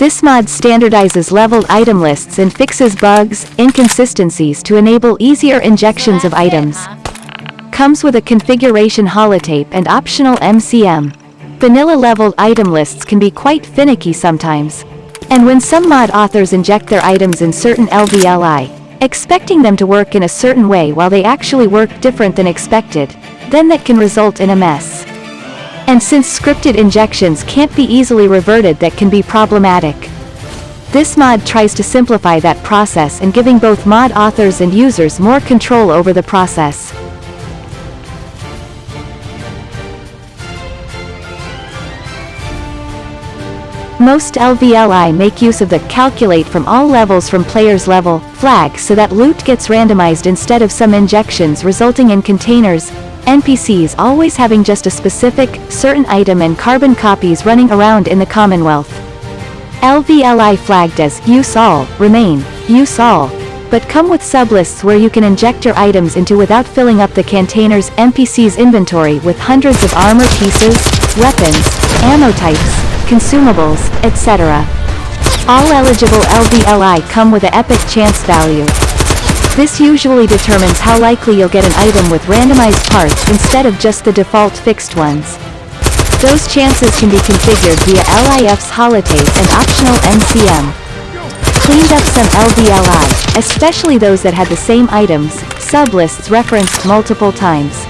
This mod standardizes leveled item lists and fixes bugs, inconsistencies to enable easier injections of items. Comes with a configuration holotape and optional MCM. Vanilla leveled item lists can be quite finicky sometimes. And when some mod authors inject their items in certain LVLI, expecting them to work in a certain way while they actually work different than expected, then that can result in a mess. And since scripted injections can't be easily reverted that can be problematic. This mod tries to simplify that process and giving both mod authors and users more control over the process. Most LVLI make use of the calculate from all levels from player's level flag so that loot gets randomized instead of some injections resulting in containers, NPCs always having just a specific, certain item and carbon copies running around in the Commonwealth. LVLI flagged as use all, remain, use all, but come with sublists where you can inject your items into without filling up the container's NPC's inventory with hundreds of armor pieces, weapons, ammo types, consumables, etc. All eligible LVLI come with a epic chance value. This usually determines how likely you'll get an item with randomized parts instead of just the default fixed ones. Those chances can be configured via LIF's holotape and optional MCM. Cleaned up some LVLI, especially those that had the same items, sublists referenced multiple times.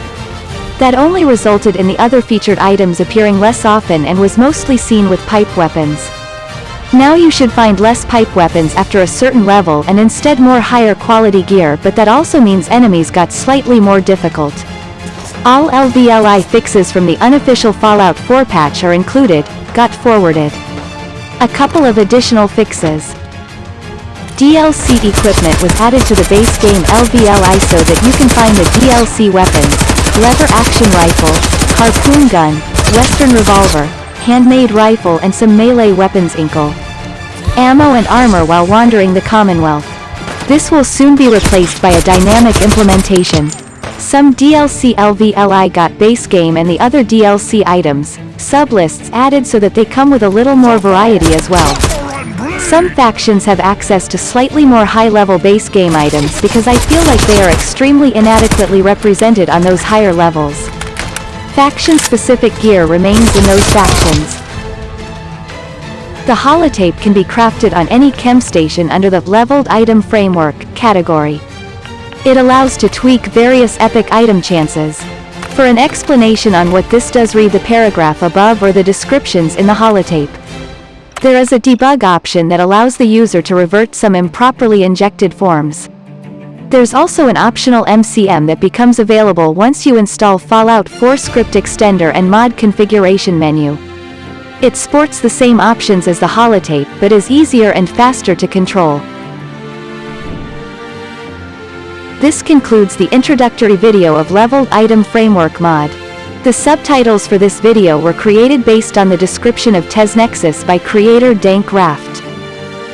That only resulted in the other featured items appearing less often and was mostly seen with pipe weapons. Now you should find less pipe weapons after a certain level and instead more higher quality gear but that also means enemies got slightly more difficult. All LVLI fixes from the unofficial Fallout 4 patch are included, got forwarded. A couple of additional fixes. DLC equipment was added to the base game LVLI so that you can find the DLC weapons, lever action rifle, harpoon gun, western revolver, handmade rifle and some melee weapons inkle. Ammo and armor while wandering the Commonwealth. This will soon be replaced by a dynamic implementation. Some DLC LVLI got base game and the other DLC items, sublists added so that they come with a little more variety as well. Some factions have access to slightly more high-level base game items because I feel like they are extremely inadequately represented on those higher levels. Faction-specific gear remains in those factions. The holotape can be crafted on any chem station under the Leveled Item Framework category. It allows to tweak various epic item chances. For an explanation on what this does read the paragraph above or the descriptions in the holotape. There is a debug option that allows the user to revert some improperly injected forms. There's also an optional MCM that becomes available once you install Fallout 4 script extender and mod configuration menu. It sports the same options as the holotape but is easier and faster to control. This concludes the introductory video of Leveled Item Framework mod. The subtitles for this video were created based on the description of TesNexus by creator DankRafft.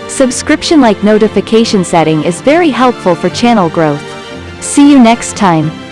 Subscription-like notification setting is very helpful for channel growth. See you next time.